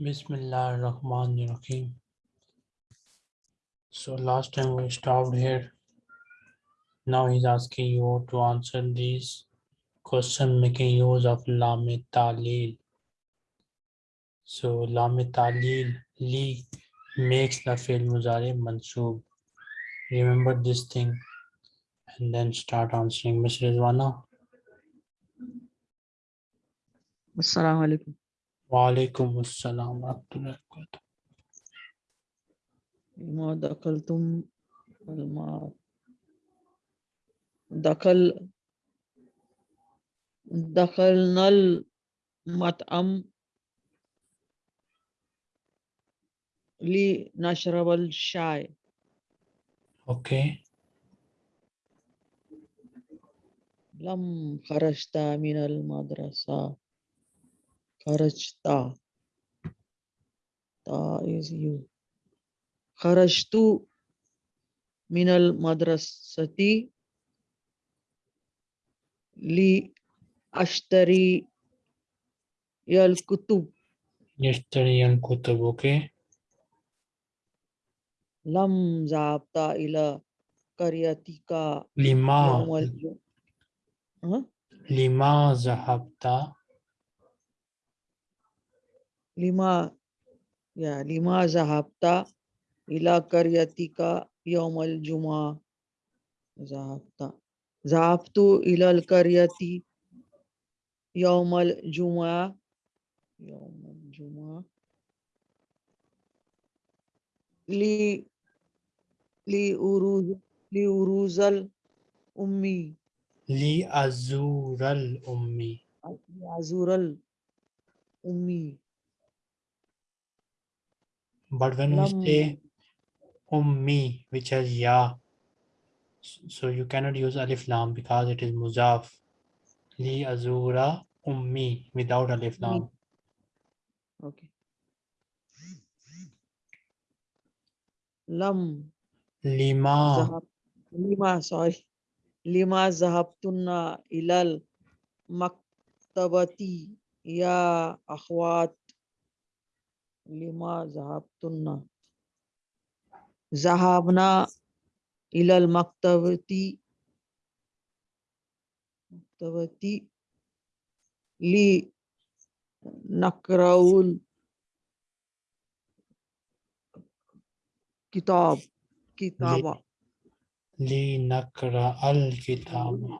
Bismillah ar-Rahman ar-Rahim. So last time we stopped here. Now he's asking you to answer these questions making use of Lam Talil. So Lam Talil li makes the fi'l muzari mansoob. Remember this thing and then start answering. Ms. Rizwana. Assalamu alaikum. وعليكم السلام ورحمة الله وبركاته. ما دخلتم الماء دخل دخلنا المطعم لنشرب الشاي. أوكي. لم خرجت من المدرسة. Kharajta. Ta is you. Kharajtu minal madrasati li ashtari yal kutub. Yashtari yal kutub, okay. Lam zabta ila karyatika. Lima. Huh? Lima zahabta. لما يا لما ذهبت إلى قريتك يوم الجمعة؟ ذهبت. ذهبت إلى القرية يوم الجمعة. يوم الجمعة. لي لأروز لأروز الأمي. Li azural ummi. لأزور الأمي. But when Lam. we say ummi, which has ya, so you cannot use alif lam because it is muzaf. Li azura ummi without alif lam. Okay. Lam. Lima. Zahab. Lima, sorry. Lima zahabtunna ilal maktabati ya akhwat लिमा जहाबतुन्ना जहाबना इलल मक्तवती मक्तवती ली नकराउल किताब किताबा ली नकरा अल किताबा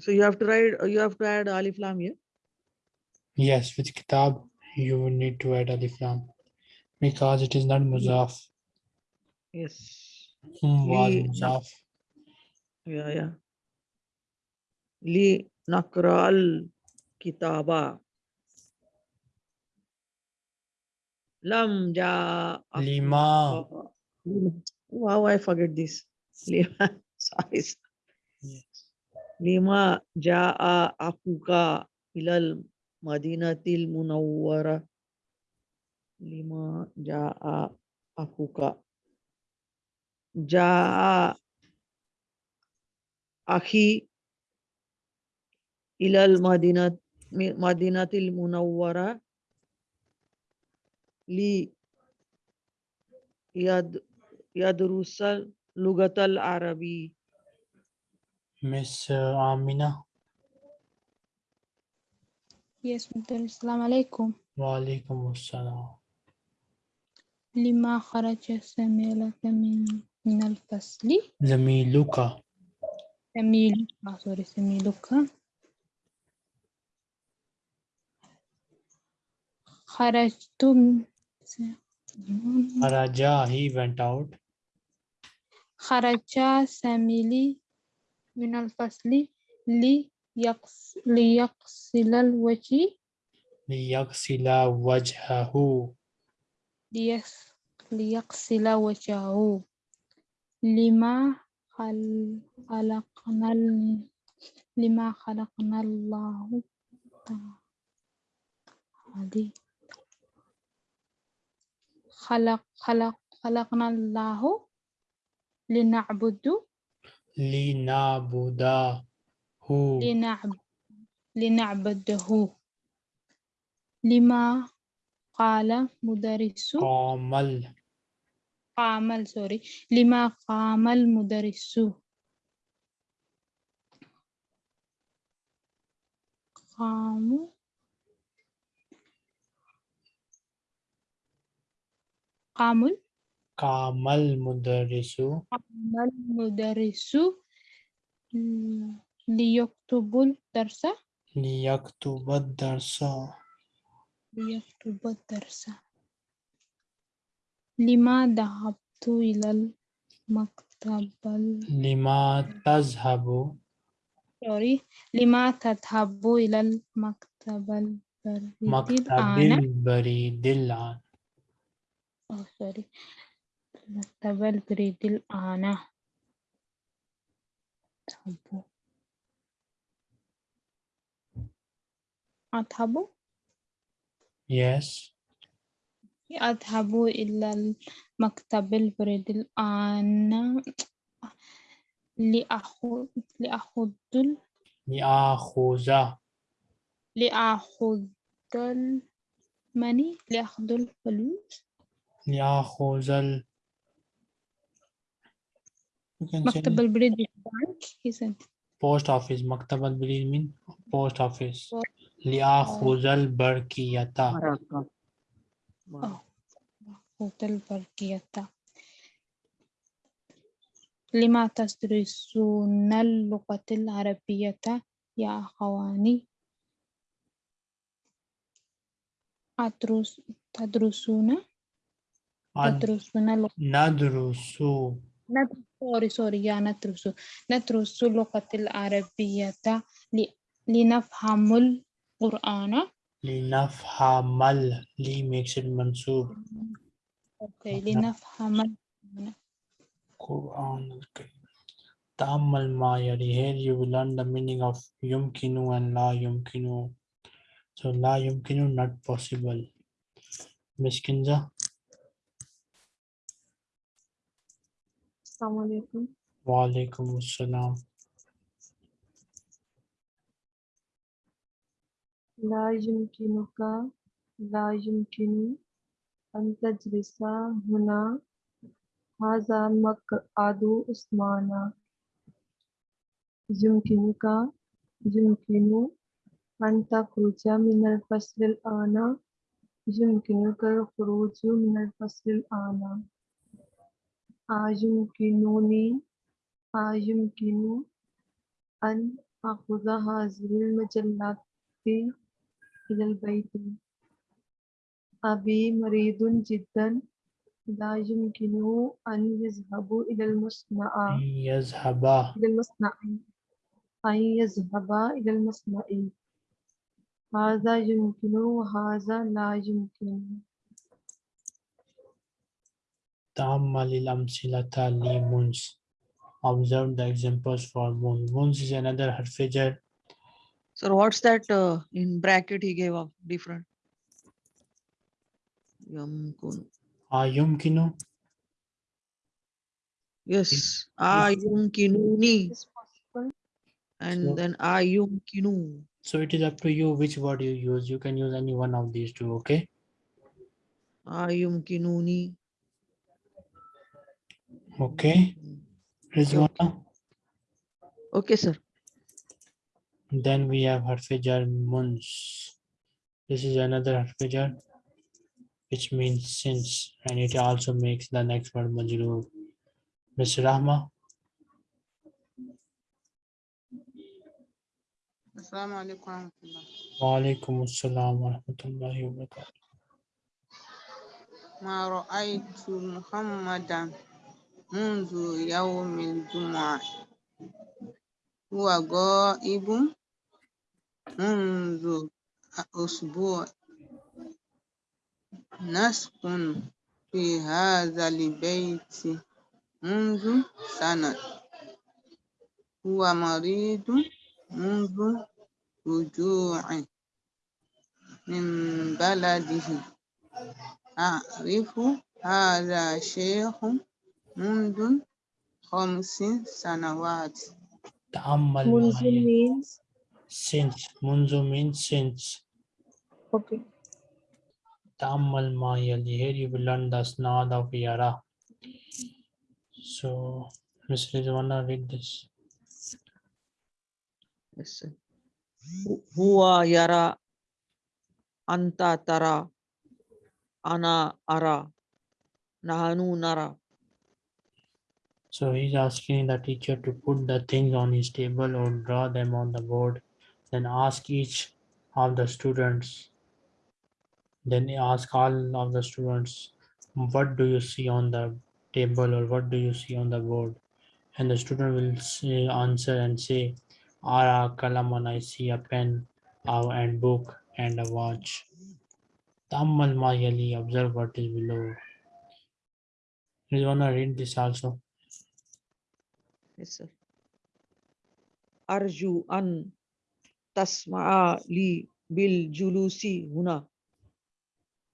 so you have to write you have to add alif lam here yes with kitab you would need to add alif lam because it is not muzaf. yes. Hmm, was muzaf. Yeah yeah. Li nakral kitaba. Lam ja lima. Wow i forget this? Lima sorry yes. lima ja akuka ilal المدينة المنورة. لما جاء أخوك. جاء أخي إلى المدينة مدينة المنورة. لي يد يدرس اللغة العربية Miss Amina. Yes, Mr. Assalamu alaikum. Wa alaikum assalam. لما خرج سميلة من من الفصل Zamiluka. سميل ah, sorry سميلك خرجت م- Araja, he went out. خرج سميلي من الفصل ليغس- ليغسل الوجه. ليغسل وجهه. ليغس- ليغسل وجهه. لما خل- خلقنا لما خلقنا الله تعالى. خلق خلق خلقنا الله لنعبد. لنعبده. لنعب لنعبده. لما قال مدرس قام قام سوري لما قام المدرس. قاموا. قاموا. قام المدرس قام المدرس ليكتب الدرس. ليكتب الدرس. ليكتب الدرس. لما ذهبت إلى المكتب؟ ال- لما تذهب؟ سوري لما تذهب إلى المكتب البريد مكتب البريد الآن. أو سوري مكتب البريد الآن. أذهب yes. أذهب إلى المكتب البريد الآن. لأخذ لأخذ ال- لآخذ. لأخذ الماني لأخذ الفلوس لآخذ ال you can say مكتب البريد البنك. Isn't it? post office. مكتب البريد mean post office. Post- لآخذ البرقية Baraka. Wow. أو أخذ البرقية لما تدرسون اللغة العربية يا أخواني؟ أدرس تدرسون؟ تدرسون اللغة ندرس. ندرس. سوري سوري يا ندرس. ندرس اللغة العربية ل- لنفهم Qur'ana. Linafhamal. Li makes it mansub. Okay, linafhamal. Qur'an. Okay. Tamal ma'yari. Here you will learn the meaning of yumkinu and la yumkinu. So la yumkinu, not possible. Miss Kinza. Assalamu alaikum. Wa alaikum assalam. لا يمكنك لا يمكن أن تجلس هنا هذا مقعد عثمان يمكنك يمكن أن تخرج من الفصل الآن يمكنك الخروج من الفصل الآن أيمكنني أيمكن أن أخذ هذه المجلات إلى البيت. أبي مريض جدا. لا يمكنه أن يذهب إلى المصنع. يذهب. إلى المصنع. أن يذهب إلى المصنع. هذا يمكن وهذا لا يمكن. تأمل الأمثلة لمنز observe the examples for منز منز is another حرف So what's that uh, in bracket he gave up different? Yumkun. Ayumkinu. Ah, yes. Ayumkinuni. Ah and so, then ah ayumkinu. So it is up to you which word you use. You can use any one of these two, okay? Ayumkinuni. Okay. Rizwana. Okay, sir. then we have harfijar munz this is another harfijar which means since and it also makes the next word majroor Miss Rahma السلام عليكم ورحمة الله وعليكم السلام ورحمة الله وبركاته ما رأيت محمدا منذ يوم الجمعة هو غائب منذ أسبوع نسكن في هذا البيت منذ سنة هو مريض منذ رجوعه من بلده أعرف هذا شيخ منذ خمس سنوات تأمل means since. Munzu means since. Okay. Tamal Mayali. Here you will learn the snad of Yara. So, Ms. Rizwana, read this. Yes, sir. Huwa Yara Anta Tara Ana Ara Nahanu Nara. So he's asking the teacher to put the things on his table or draw them on the board. Then ask each of the students. Then ask all of the students, what do you see on the table or what do you see on the board? And the student will say, answer and say, Ara kalaman, I see a pen uh, and book and a watch. Tammal ma yali, observe what is below. You wanna read this also? Yes, sir. Arju an tasma'a li bil julusi huna.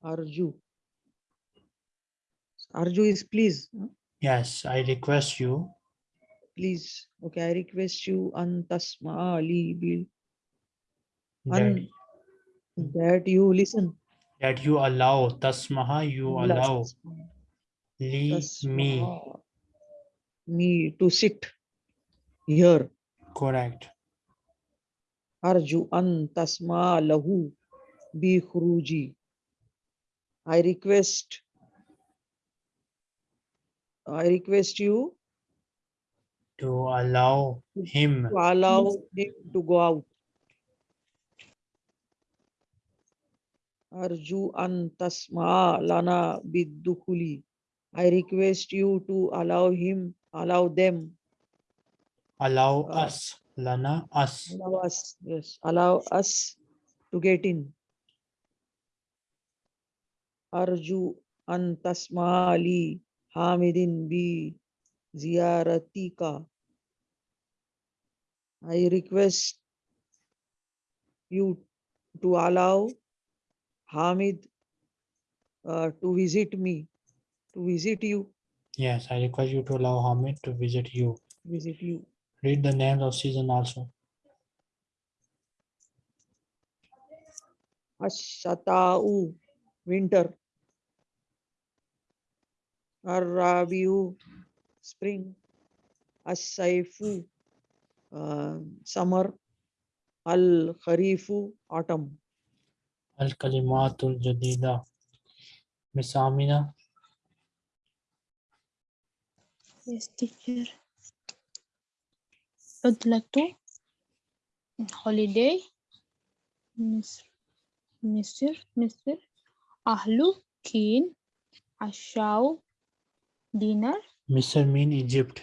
Arju. Arju is please. Yes, I request you Please. Okay, I request you an tasma'a li bil that, an that you listen. that you allow tasmaha you allow li me Me to sit here. correct Arju an tasma lahu bi khuruji. I request I request you to allow him to allow him to go out. Arju an tasma lana bidukhuli. I request you to allow him, allow them, allow Uh, us lana us allow us, yes, allow us to get in. Arju an tasma li hamidin bi ziyaratika. I request you to allow Hamid uh, to visit me, to visit you, yes i request you to allow hamid to visit you visit you. Read the names of season also Ashata'u, winter. Ar-Rabi'u, spring. As-Saifu, uh, summer. Al-Kharifu, autumn. al kalimatul jadida miss amina Yes, teacher. عطلة holiday مصر مصر مصر أهله كين عشاء dinner misr mean egypt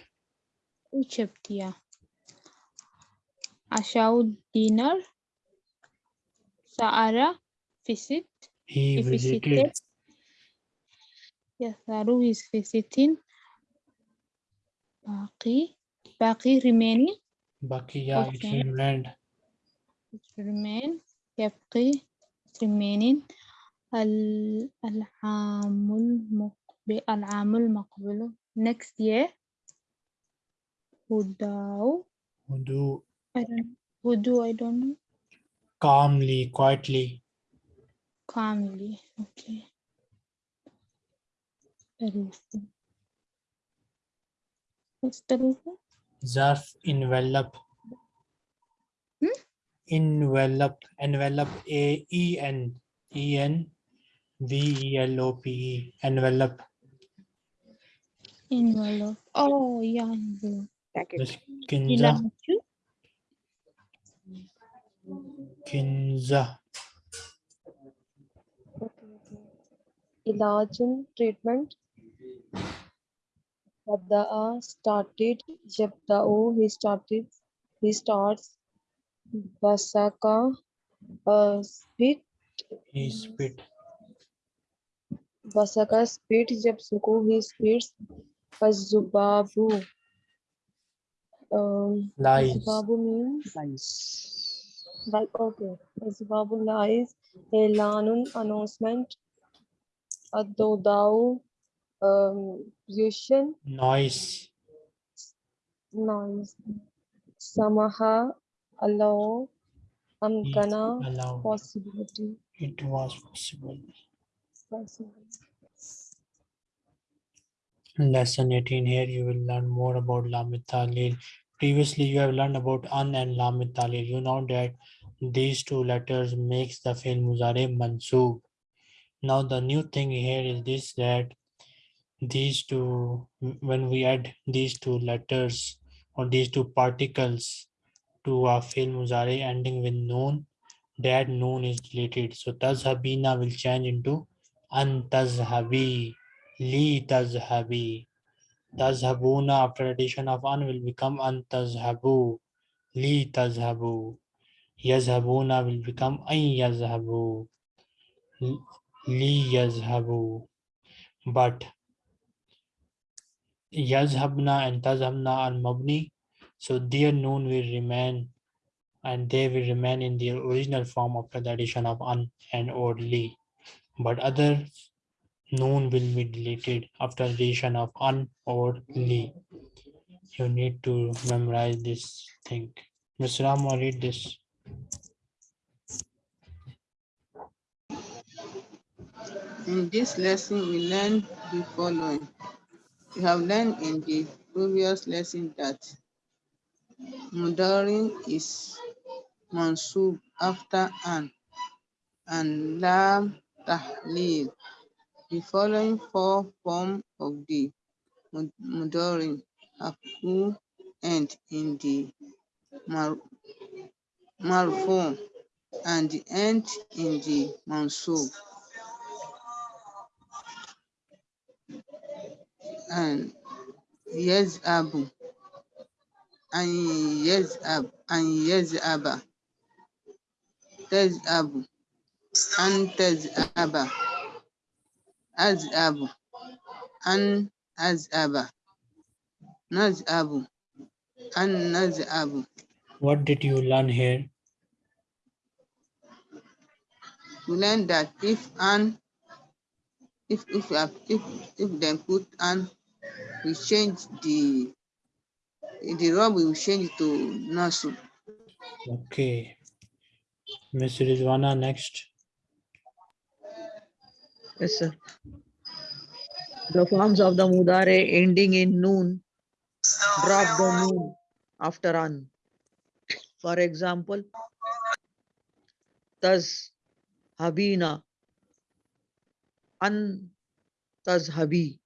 Egypt yeah عشاء dinner سارة visit he he visited visited yes Saru is visiting باقي باقي remaining bakiya it Okay. remained it remain يبقي remaining ال- العام المقبل العام المقبل next year هداو Hudu I don't هدو I don't know calmly quietly calmly okay ظروف what's ظروف Zarf envelope. Hmm? Envelope. Envelope. A E N E N V E L O P E. Envelope. Envelope. Oh yeah. Kinza. Kinza. Treatment. Bada'a started Yabda'u he started he starts Basaka uh, spit he spit Basaka spit Yabsuku he spits Azubabu um lies Azubabu means Lies. like okay Azubabu lies Elanun announcement Adodau um Yushan noise noise Samaha? Allow? Amkana allowed possibility? It was possible. Lesson 18 here you will learn more about Lamit Talil. Previously you have learned about An and Lamit Talil. You know that these two letters makes the fi'l muzare mansoob. Now the new thing here is this that these two when we add these two letters or these two particles to a fi'l muzare ending with noon that noon is deleted. So tazhabina will change into an tazhabi, li tazhabi. Tazhabuna after addition of an will become an tazhabu, li tazhabu. Yazhabuna will become an yazhabu, li yazhabu. But yazhabna and tazhabna are mabni, so their noon will remain and they will remain in their original form after the addition of an and or li. But other noon will be deleted after the addition of an or li. You need to memorize this thing. Mr. Rama, read this. In this lesson, we learned the following. We have learned in the previous lesson that Mudarin is mansub after an and lam tahlil. The following four forms of the mud- Mudarin have end in the mar marfu and the end in the mansub. And yes abu and yes ab and yes abba tez abu and tez abba as abu and as abba naz abu and naz abu What did you learn here? we learn that if an if if we have if if them put an we change the the rob we will change it to nasu Okay. Miss Rizwana next. Yes, sir. The forms of the mudare ending in noon drop the noon after an. For example, taz habina, an tazhabi,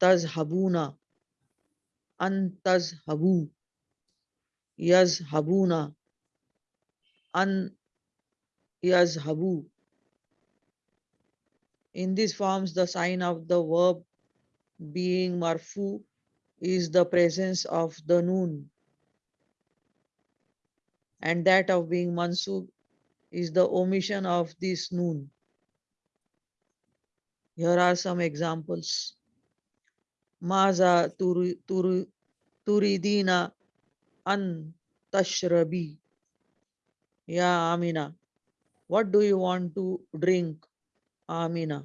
tazhabuna, an tazhabu, yazhabuna, an yazhabu. In these forms, the sign of the verb being marfu is the presence of the noon. And that of being mansub is the omission of this noon. Here are some examples. Maza turi- turi- turidina an tashrabi. Ya Amina, what do you want to drink? Amina.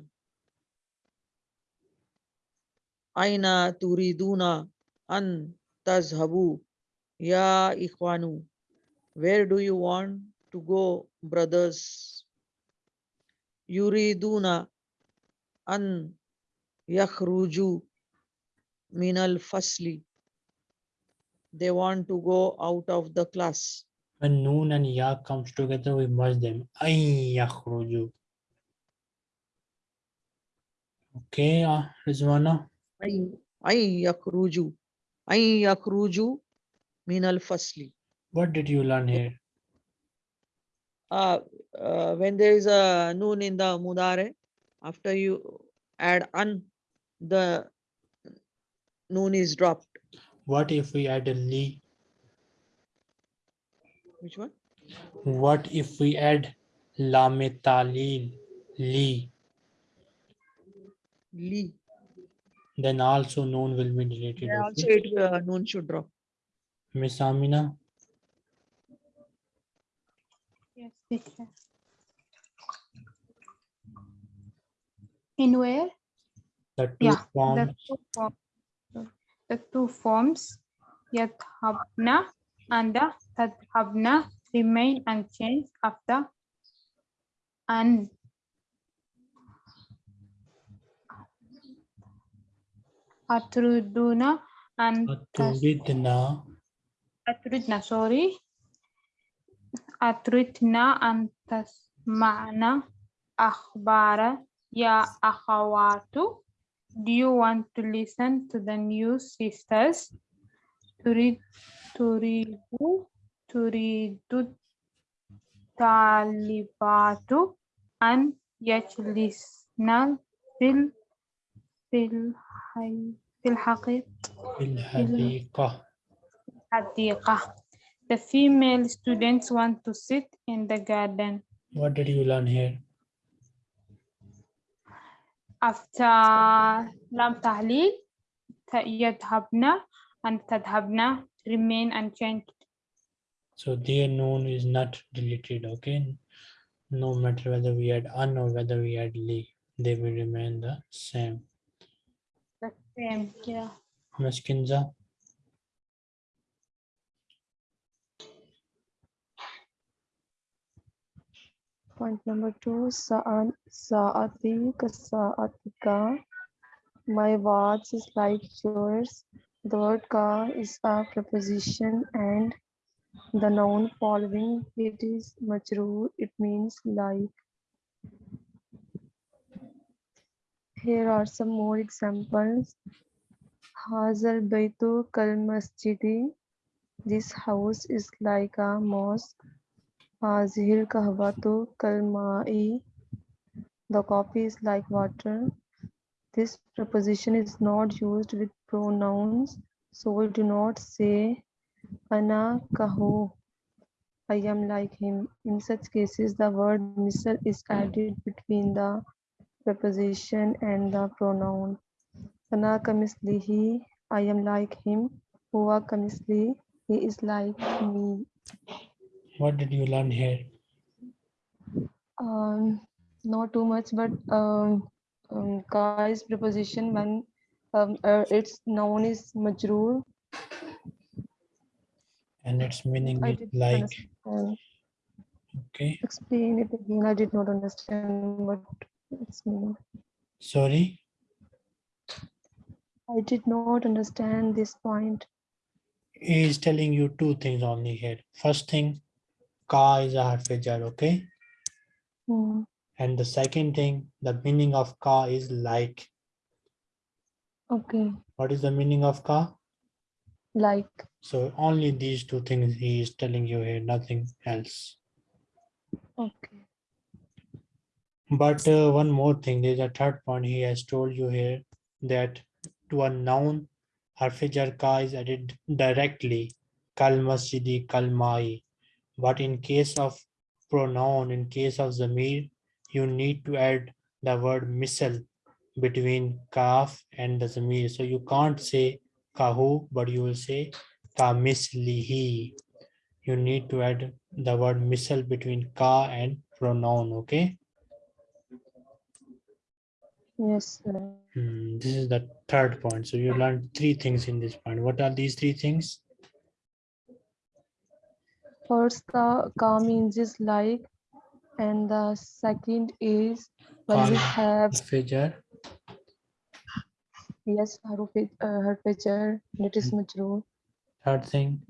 Aina turiduna an tazhabu. Ya Ikhwanu, where do you want to go, brothers? Yuriduna an yakhruju min al fasli. They want to go out of the class. When noon and ya comes together, we merge them. Ay yakhruju. Okay, uh, Rizwana. Ay ay yakhruju. Ay yakhruju min al fasli. What did you learn here? uh, uh, when there is a noon in the mudare, after you add un the noon is dropped. What if we add a li? Which one? What if we add lame talil, li? Li. Then also noon will be deleted. There also it uh, noon should drop. Miss Amina, Yes, teacher. in where the two yeah, forms. the two, form, the two forms and the tadhabna remain unchanged after and atruduna and atrudna atrudna sorry. Atrudna and tasma'na akhbara. Ya akhawatu, do you want to listen to the news, sisters? Turid, turidu, turidu talibatu an yajlisna fil fil fil haqiqa. The female students want to sit in the garden. What did you learn here? after lam tahleel yadhabna and tadhabna remain unchanged. So their known is not deleted okay? No matter whether we add un or whether we add li they will remain the same. The same yeah. Maskinza? Point number two, sa'an, sa'ati, kasa'atika. My watch is like yours. The word ka is a preposition and the noun following it is majroor. It means like. Here are some more examples. Hazal Baitu Kal Masjidi. This house is like a mosque. Hazihil Kahwatu Kal Ma'i. The coffee is like water. This preposition is not used with pronouns, so we do not say Ana Kahu. I am like him. In such cases, the word misal is added between the preposition and the pronoun. Ana kamislihi, I am like him. Huwa kamisli, he is like me. What did you learn here? Um, not too much, but um, um, is preposition when um, uh, its noun is majroor. And its meaning is like, understand. okay, Explain it again. I did not understand what it's meaning. sorry, I did not understand this point. he is telling you two things only here. First thing, ka is a harf jar, okay? Hmm, And the second thing, the meaning of ka is like. Okay, What is the meaning of ka? like. So only these two things he is telling you here, nothing else. Okay. But uh, one more thing, there's a third point he has told you here that to a noun, harfijar ka is added directly, kal masjidi, kal mai. But in case of pronoun, in case of zamir, you need to add the word misal between kaf and the zamir. So you can't say kahu, but you will say ka mislihi. You need to add the word misal between ka and pronoun, okay? Yes, sir. Hmm, this is the third point. So you learned three things in this point. What are these three things? First, the ka means is like, and the second is when we have Fajar, yes, haruf uh, harfijar, it is majroor. third thing,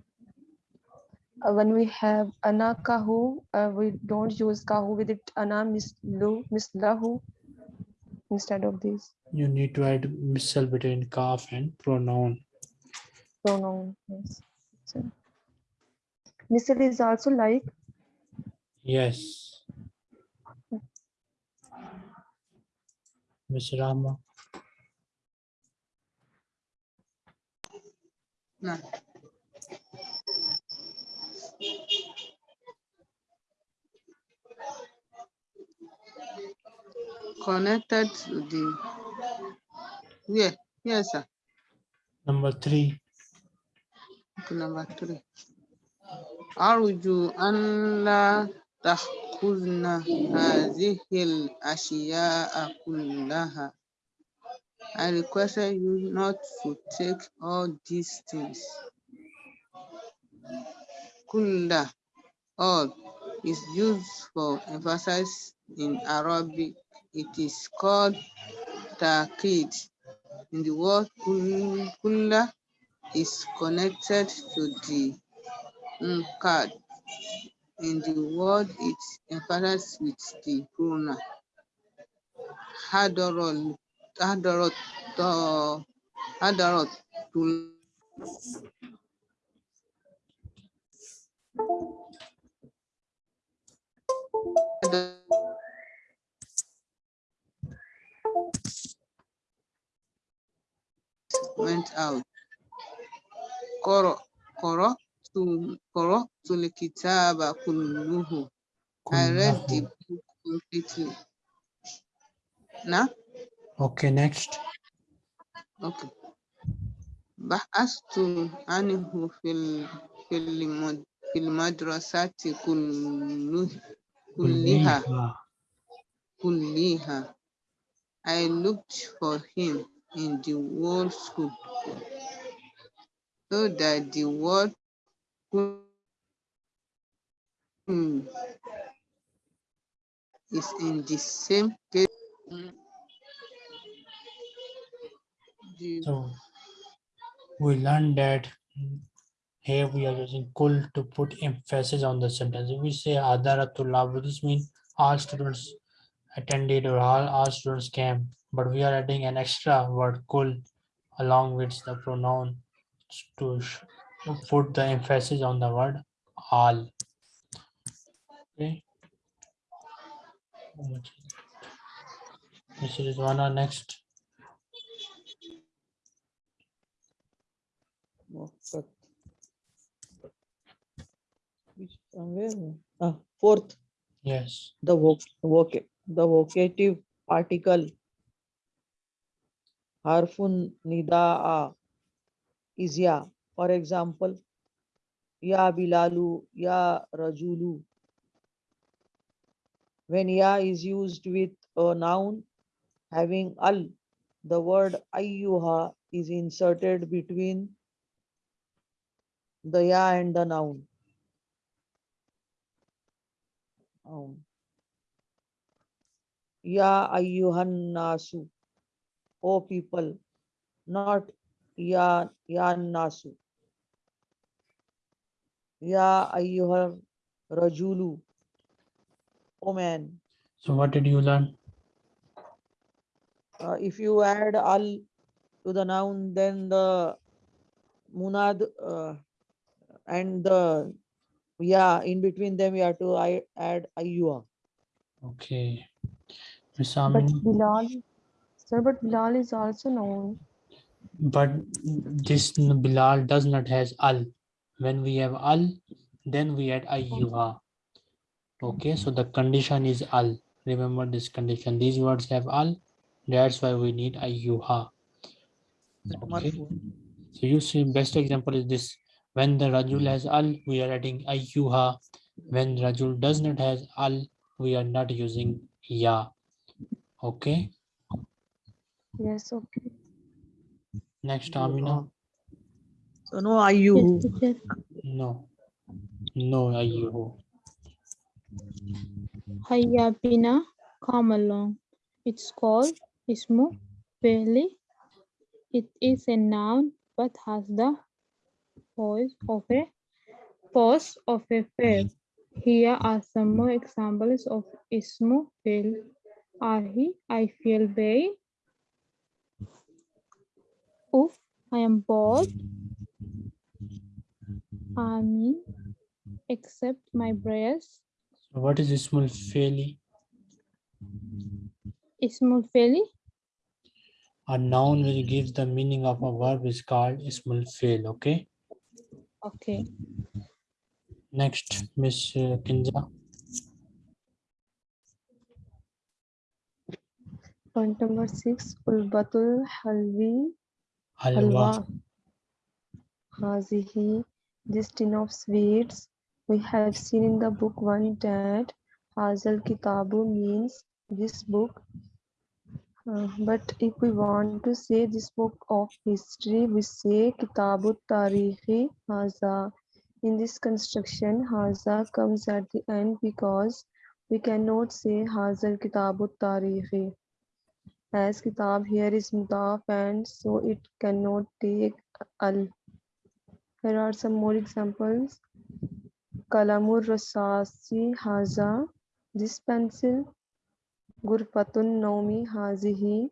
Uh, when we have ana kahu, uh, we don't use kahu with it ana mislu mislahu instead of this you need to add misal between kaf and pronoun. pronoun. Yes. So, misal is also like Yes. Miss Rama, No. Connected to the yeah, Yes, sir. number three, Okay, number three. أرجو أن لا تأخذن هذه الأشياء كلها. I requested you not to take all these things. Kulla, all, is used for emphasis in Arabic. It is called ta'kid. in the word kul- kulla is connected to the unkad. In the word, it emphasizes with the pronoun. Uh, hadarot, to went out. Koro, koro, to, koro, to the kitaba kulluhu. I read the Kullahu. book completely. Now, Okay, next. okay. بحثت عنه في ال في المد في المدرسة كله كلها Kulliha. كلها. I looked for him in the whole school so that the word kul is in the same case. The So we learned that here we are using kul to put emphasis on the sentence. If we say Adaratullah, would this mean all students attended or all, all students came, but we are adding an extra word kul along with the pronoun to put the emphasis on the word all. Okay. How much is it? This is one or next. Waqt. Which somewhere? Ah, fourth, Yes. the voc, voc, the vocative particle. Harfun nidaa is ya. For example, ya bilalu, ya rajulu. When ya is used with a noun having al, the word ayyuha is inserted between the ya and the noun. Noun. Ya ayyuhan nasu, O people, not ya ya nasu. Ya ayyuhar rajulu, O man. So what did you learn? Uh, if you add al to the noun, then the munad uh, and the yeah in between them you have to I, add ayyuha. Okay. But Bilal, sir, but Bilal is also known. but this Bilal does not has al. When we have al, then we add ayyuha. Okay, so the condition is al. Remember this condition. These words have al. That's why we need ayyuha. Okay. So you see, best example is this. When the rajul has al, we are adding ayyuha. When rajul does not has al, we are not using ya. Okay. Yes, okay. Next, Amina. So no ayyuhu. No. No ayyuhu. Hayya bina, come along. It's called ismu fi'li. It is a noun but has the voice of a pose of a verb. Here are some more examples of ismu fi'l. Ahi, I feel very. Oof, I am bored. I mean, accept my prayers. So what is ismul fi'li? Ismul fi'li. A noun which gives the meaning of a verb is called ismul. Okay. Okay. Next, Miss uh, Kinza. Point number six, Ulbatul Halvi. Halwa. Hazihi, this tin of sweets. We have seen in the book one that Hazal Kitabu means this book. Uh, but if we want to say this book of history, we say Kitabu Tarihi Haza. In this construction, Haza comes at the end because we cannot say Hazal Kitabu Tarihi. as kitab here is mudaf and so it cannot take al. Here are some more examples. Kalamur rasasi haza, this pencil. Gurfatun naumi hazihi,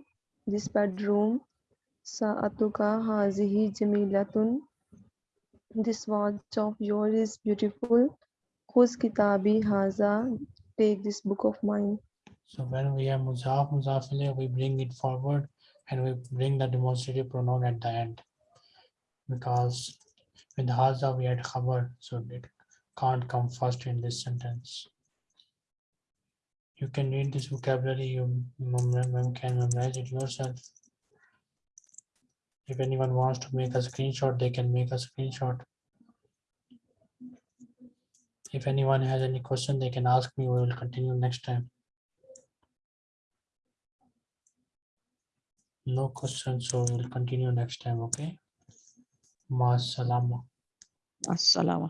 this bedroom. Sa'atuka hazihi jamilatun. This watch of yours is beautiful. Khuz kitabi haza, take this book of mine. So when we have muzaf, muzaf ilayh, we bring it forward and we bring the demonstrative pronoun at the end. Because with haza we had khabar, so it can't come first in this sentence. You can read this vocabulary, you can memorize it yourself. If anyone wants to make a screenshot, they can make a screenshot. If anyone has any question, they can ask me, we will continue next time. No questions, so we'll continue next time, okay? مع السلامة. السلامة.